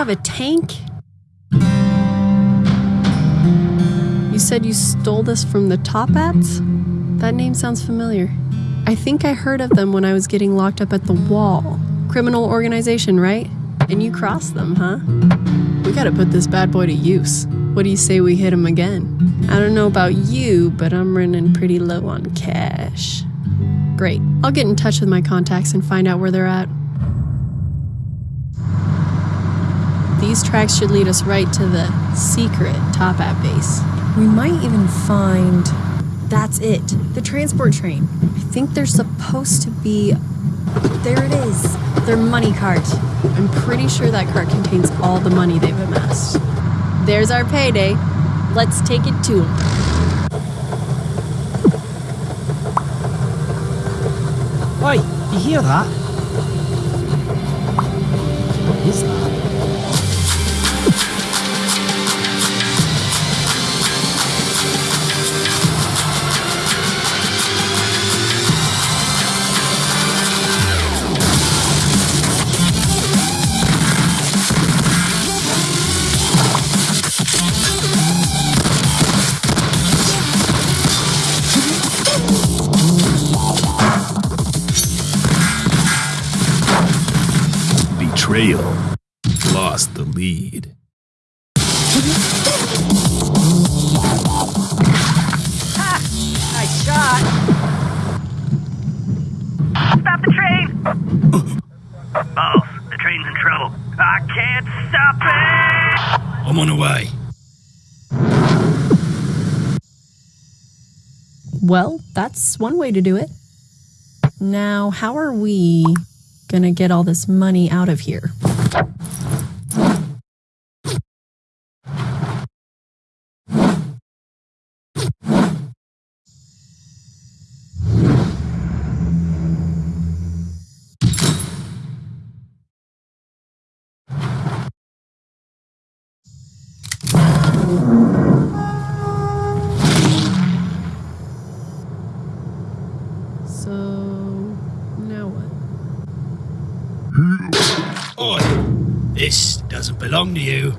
have a tank? You said you stole this from the Toppats? That name sounds familiar. I think I heard of them when I was getting locked up at the wall. Criminal organization, right? And you crossed them, huh? We gotta put this bad boy to use. What do you say we hit him again? I don't know about you, but I'm running pretty low on cash. Great. I'll get in touch with my contacts and find out where they're at. These tracks should lead us right to the secret Toppat base. We might even find. That's it. The transport train. I think they're supposed to be. There it is. Their money cart. I'm pretty sure that cart contains all the money they've amassed. There's our payday. Let's take it to them. Oi, you hear that? I can't stop it! I'm on the way. Well, that's one way to do it. Now, how are we gonna get all this money out of here? So, now what? Oi, this doesn't belong to you.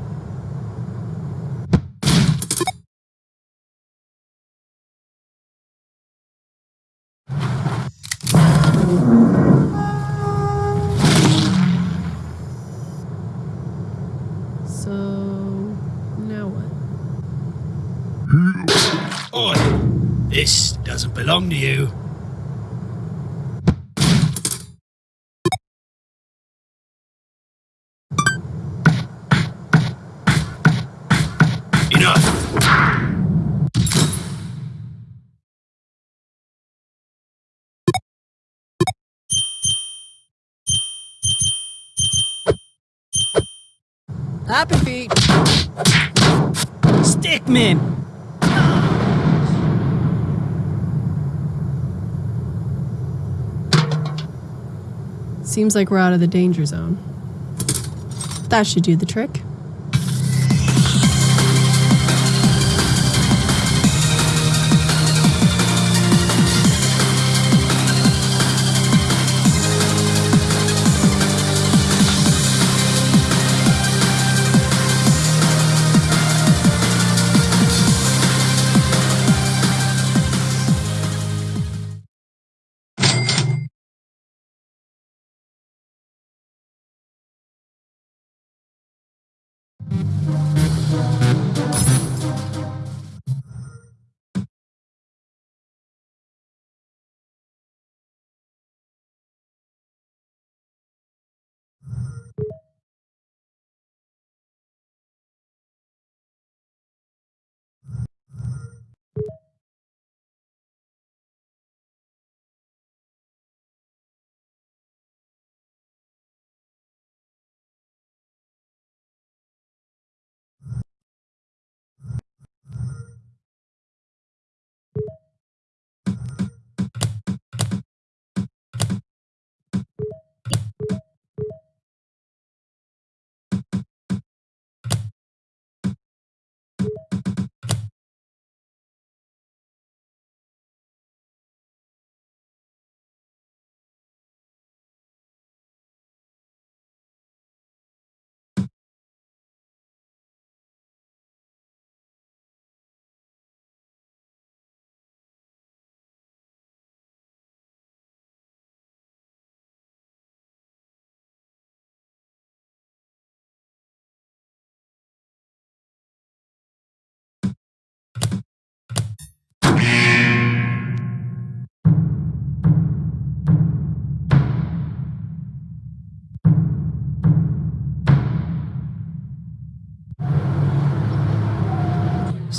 So, now what? Oi, this doesn't belong to you. Happy feet! Stickmin! Seems like we're out of the danger zone. That should do the trick.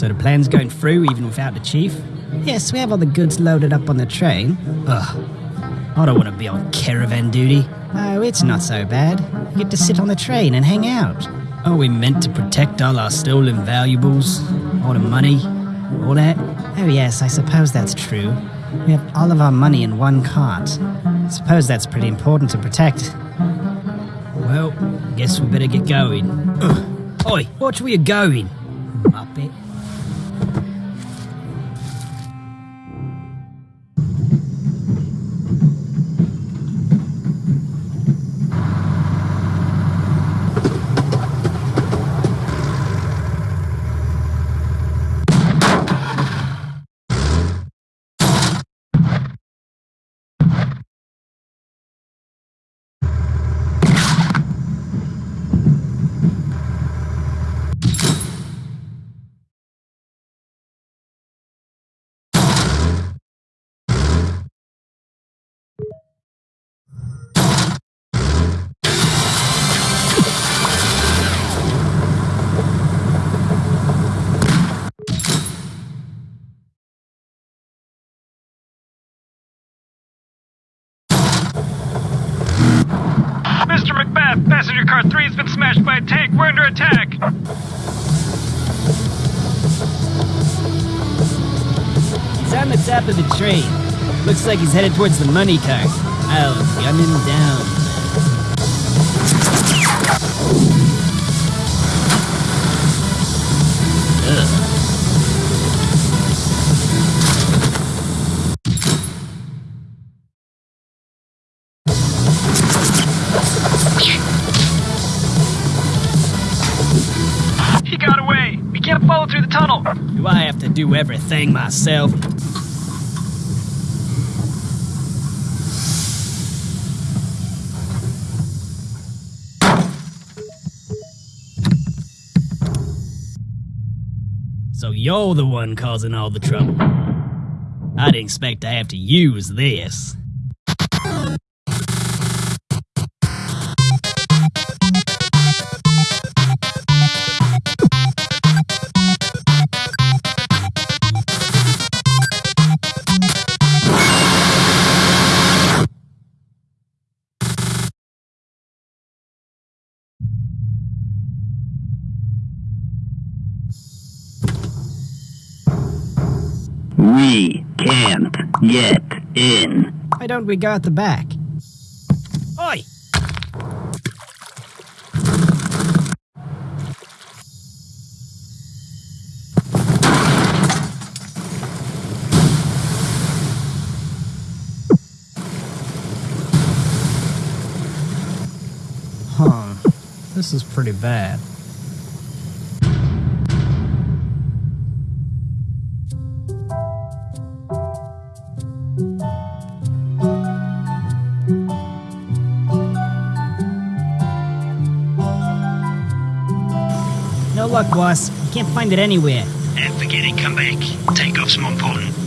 So the plan's going through even without the chief? Yes, we have all the goods loaded up on the train. Ugh. I don't want to be on caravan duty. Oh, it's not so bad. You get to sit on the train and hang out. Are we meant to protect all our stolen valuables? All the money? All that? Oh, yes, I suppose that's true. We have all of our money in one cart. Suppose that's pretty important to protect. Well, guess we better get going. Ugh. Oi, watch where you're going. Muppet. Passenger car 3 has been smashed by a tank. We're under attack. He's on the top of the train. Looks like he's headed towards the money car. I'll gun him down. Ugh. Do I have to do everything myself? So you're the one causing all the trouble. I didn't expect to have to use this. We can't get in. Why don't we go at the back? Oi! Huh. This is pretty bad. No luck, boss. Can't find it anywhere. And forget it, come back. Takeoff's more important.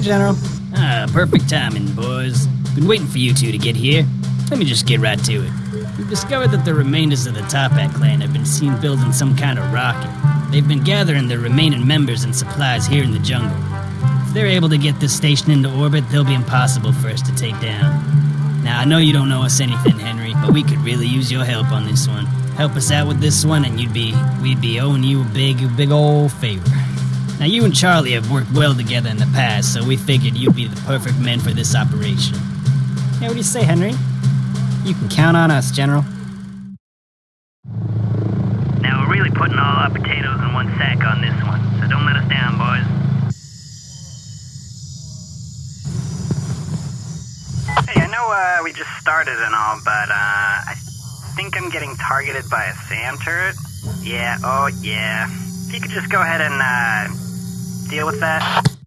General. Ah, perfect timing, boys. Been waiting for you two to get here. Let me just get right to it. We've discovered that the remainders of the Toppat clan have been seen building some kind of rocket. They've been gathering their remaining members and supplies here in the jungle. If they're able to get this station into orbit, they'll be impossible for us to take down. Now, I know you don't know us anything, Henry, but we could really use your help on this one. Help us out with this one, and you'd be we'd be owing you a big, big old favor. Now, you and Charlie have worked well together in the past, so we figured you'd be the perfect men for this operation. Yeah, what do you say, Henry? You can count on us, General. Now we're really putting all our potatoes in one sack on this one, so don't let us down, boys. Hey, I know uh, we just started and all, but uh, I think I'm getting targeted by a SAM turret. Yeah, oh yeah. If you could just go ahead and uh, deal with that.